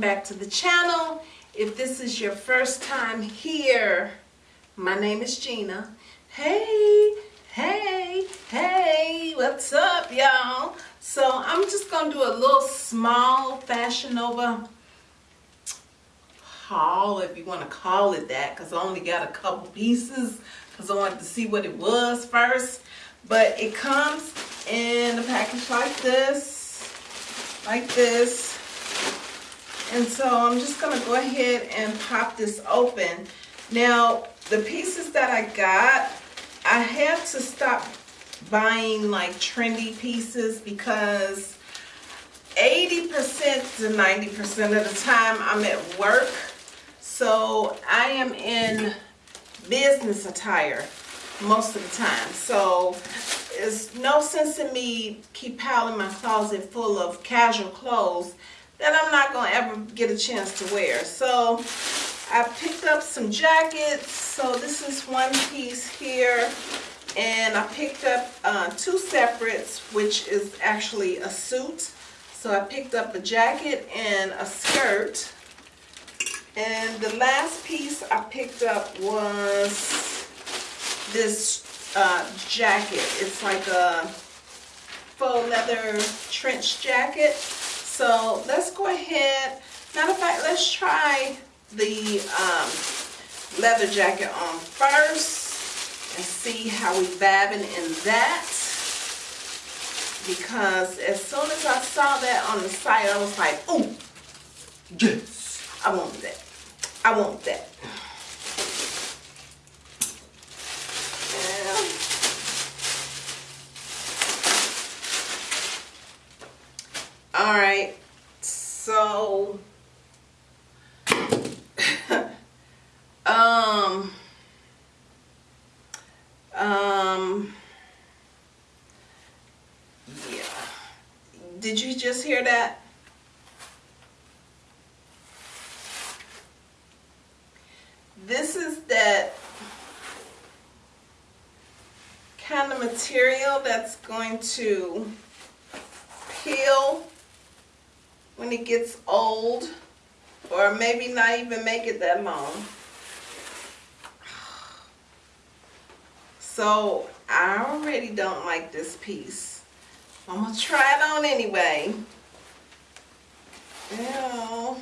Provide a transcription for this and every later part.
back to the channel. If this is your first time here my name is Gina. Hey hey hey what's up y'all? So I'm just gonna do a little small Fashion Nova haul if you want to call it that because I only got a couple pieces because I wanted to see what it was first. But it comes in a package like this like this. And so I'm just going to go ahead and pop this open. Now, the pieces that I got, I have to stop buying like trendy pieces because 80% to 90% of the time I'm at work. So I am in business attire most of the time. So it's no sense in me keep piling my closet full of casual clothes that I'm not going to ever get a chance to wear. So I picked up some jackets. So this is one piece here. And I picked up uh, two separates, which is actually a suit. So I picked up a jacket and a skirt. And the last piece I picked up was this uh, jacket. It's like a faux leather trench jacket. So let's go ahead. Matter of fact, let's try the um, leather jacket on first and see how we vabbing in that. Because as soon as I saw that on the site, I was like, oh, yes, I want that. I want that. All right, so, um, um, yeah. Did you just hear that? This is that kind of material that's going to peel when it gets old or maybe not even make it that long. So I already don't like this piece. I'm going to try it on anyway. Ew.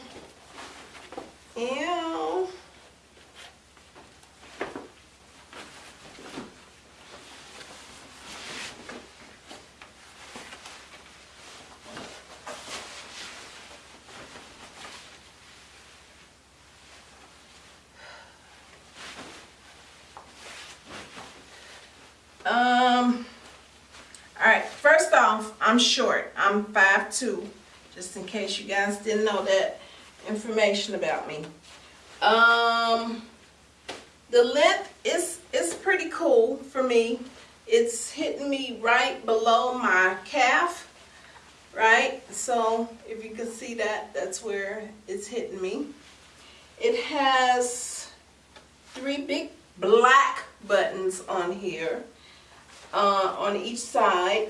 Ew. Um, all right, first off, I'm short. I'm 5'2", just in case you guys didn't know that information about me. Um, the length is, is pretty cool for me. It's hitting me right below my calf, right? So if you can see that, that's where it's hitting me. It has three big black buttons on here uh, on each side.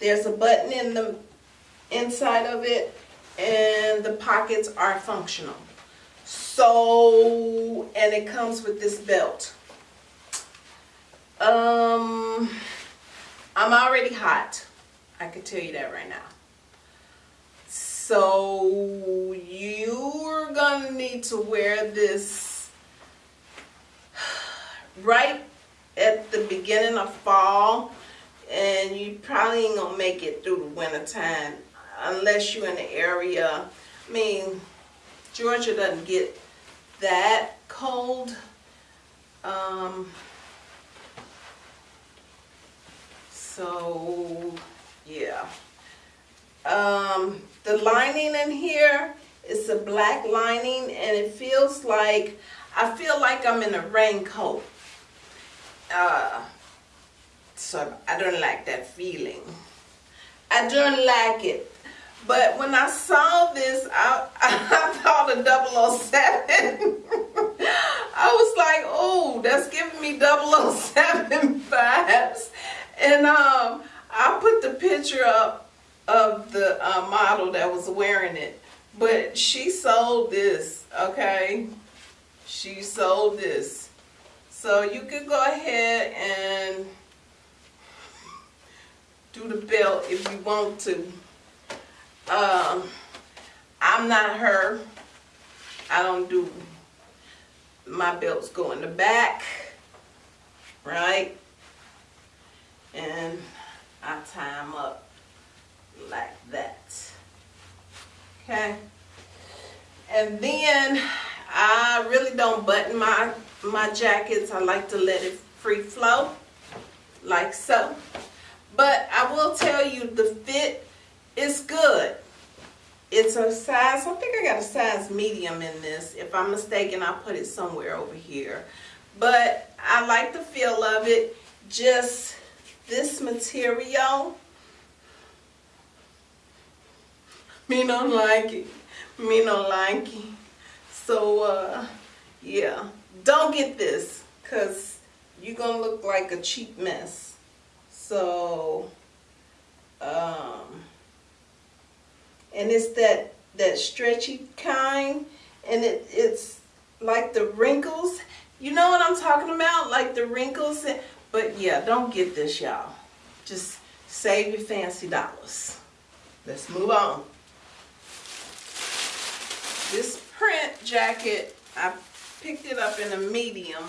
There's a button in the inside of it and the pockets are functional. So, and it comes with this belt. Um, I'm already hot. I can tell you that right now. So you're gonna need to wear this right at the beginning of fall and you probably ain't gonna make it through the winter time unless you're in the area. I mean, Georgia doesn't get that cold. Um, so, yeah. Um, the lining in here is a black lining and it feels like, I feel like I'm in a raincoat uh, so I don't like that feeling. I don't like it. But when I saw this, I, I thought of 007. I was like, oh, that's giving me 007 vibes. And um, I put the picture up of the uh, model that was wearing it. But she sold this, okay? She sold this. So you could go ahead and do the belt if you want to. Um, I'm not her. I don't do my belts go in the back, right? And I tie them up like that. Okay. And then I really don't button my my jackets. I like to let it free flow like so. But I will tell you the fit is good. It's a size, I think I got a size medium in this. If I'm mistaken, I'll put it somewhere over here. But I like the feel of it. Just this material. Me don't like it. Me don't like it. So, uh, yeah. Don't get this because you're going to look like a cheap mess. So, um, and it's that that stretchy kind and it, it's like the wrinkles. You know what I'm talking about? Like the wrinkles but yeah don't get this y'all. Just save your fancy dollars. Let's move on. This print jacket I picked it up in a medium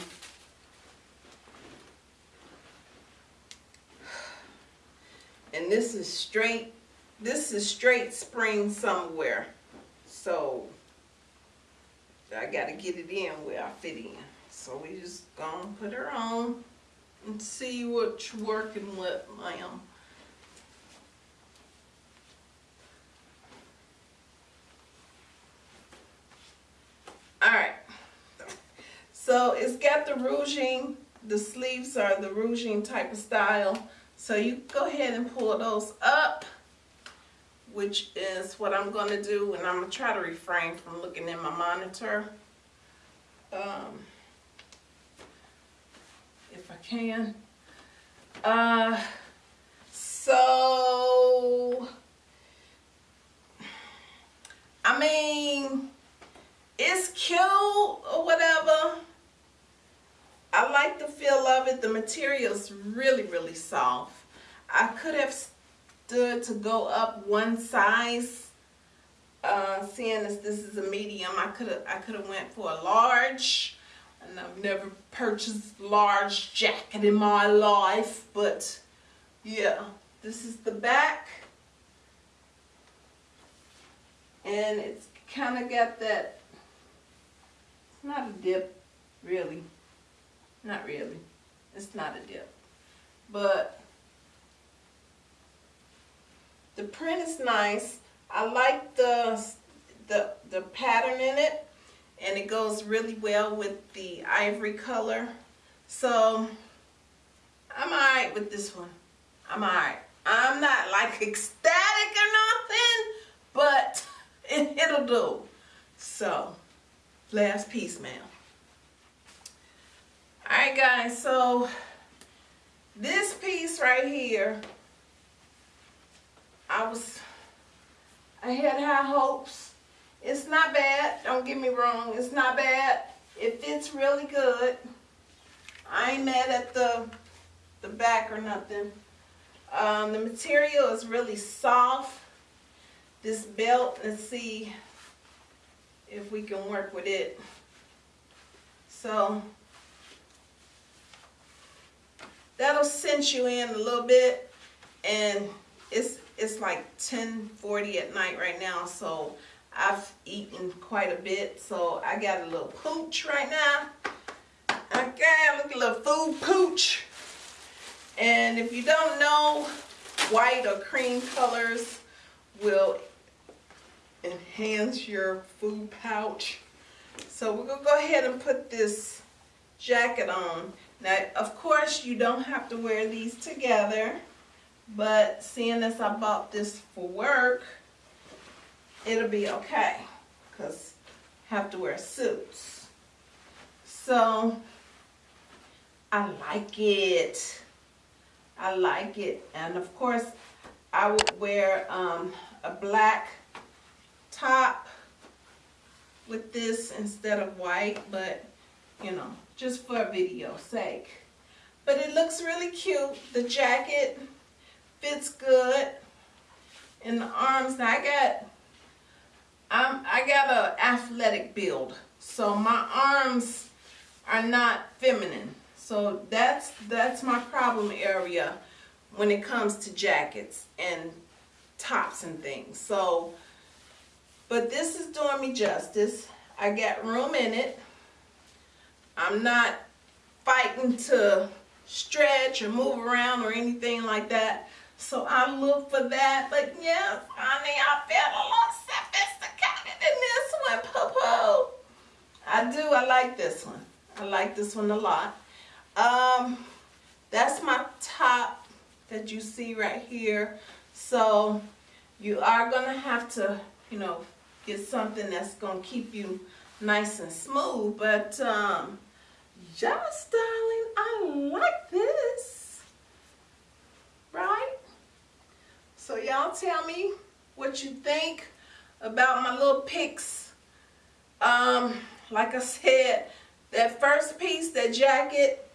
this is straight this is straight spring somewhere. So I got to get it in where I fit in. So we just gonna put her on and see what's working with, ma'am. Alright. So it's got the ruching, the sleeves are the ruching type of style. So you go ahead and pull those up which is what I'm going to do, and I'm going to try to refrain from looking in my monitor. Um, if I can. Uh, so, I mean, it's cute or whatever. I like the feel of it. The material's really, really soft. I could have stood to go up one size. Uh, seeing as this is a medium, I could have I could have went for a large, and I've never purchased large jacket in my life, but yeah, this is the back, and it's kind of got that. It's not a dip, really. Not really. It's not a dip, but the print is nice. I like the, the, the pattern in it and it goes really well with the ivory color. So I'm alright with this one. I'm alright. I'm not like ecstatic or nothing, but it, it'll do. So, last piece, ma'am. Alright guys, so this piece right here I was, I had high hopes. It's not bad, don't get me wrong, it's not bad. It fits really good. I ain't mad at the, the back or nothing. Um, the material is really soft. This belt, let's see if we can work with it. So, that'll cinch you in a little bit and it's it's like 10:40 at night right now, so I've eaten quite a bit. So I got a little pooch right now. Okay, look at a little food pooch. And if you don't know, white or cream colors will enhance your food pouch. So we're gonna go ahead and put this jacket on. Now, of course, you don't have to wear these together. But seeing as I bought this for work, it'll be okay. Because I have to wear suits. So, I like it. I like it. And of course, I would wear um, a black top with this instead of white, but you know, just for video sake. But it looks really cute. The jacket fits good in the arms. Now I got, I'm, I got a athletic build, so my arms are not feminine. So that's that's my problem area when it comes to jackets and tops and things. So, but this is doing me justice. I got room in it. I'm not fighting to stretch or move around or anything like that. So I look for that. But yes, honey, I feel a little sophisticated in this one, Popo. I do. I like this one. I like this one a lot. Um, that's my top that you see right here. So you are going to have to, you know, get something that's going to keep you nice and smooth. But, um, just darling, I like this. Right? So y'all tell me what you think about my little picks. Um, like I said, that first piece, that jacket,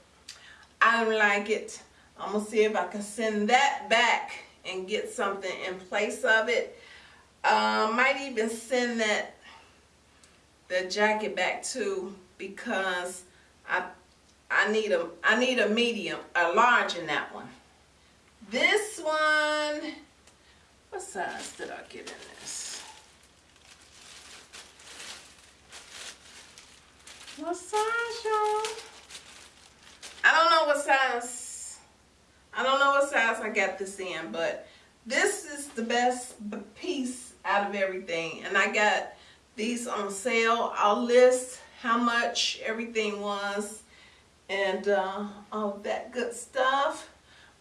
I don't like it. I'm going to see if I can send that back and get something in place of it. Uh, might even send that the jacket back too because I I need a I need a medium, a large in that one. This one, what size did I get in this? What size, y'all? I don't know what size. I don't know what size I got this in, but this is the best piece out of everything. And I got these on sale. I'll list how much everything was and uh, all that good stuff.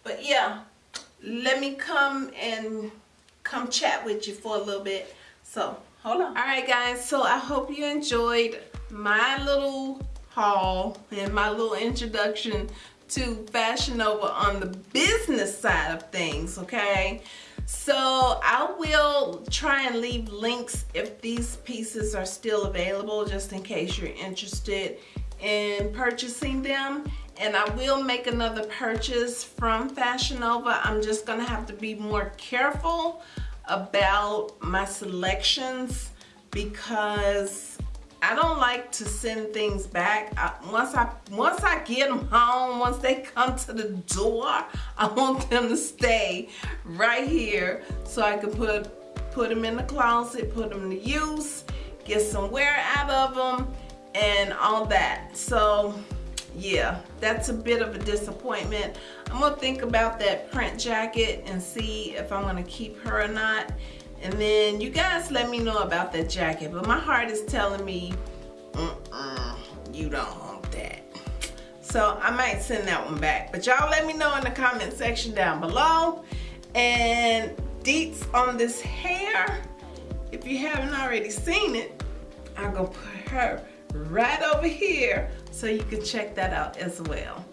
But yeah, let me come and come chat with you for a little bit. So hold on. All right guys, so I hope you enjoyed my little haul and my little introduction to Fashion Nova on the business side of things, okay? So I will try and leave links if these pieces are still available just in case you're interested in purchasing them and I will make another purchase from Fashion Nova. I'm just gonna have to be more careful about my selections because I don't like to send things back. I, once I once I get them home, once they come to the door, I want them to stay right here so I can put put them in the closet, put them to use, get some wear out of them, and all that. So yeah, that's a bit of a disappointment. I'm gonna think about that print jacket and see if I'm gonna keep her or not. And then you guys let me know about that jacket. But my heart is telling me, mm -mm, you don't want that. So I might send that one back. But y'all let me know in the comment section down below. And deets on this hair, if you haven't already seen it, I'm gonna put her right over here so you can check that out as well.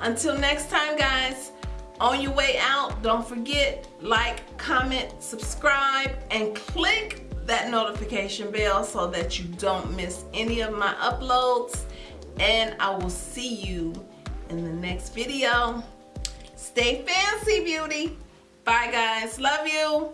Until next time guys, on your way out, don't forget, like, comment, subscribe, and click that notification bell so that you don't miss any of my uploads. And I will see you in the next video. Stay fancy, beauty. Bye, guys. Love you.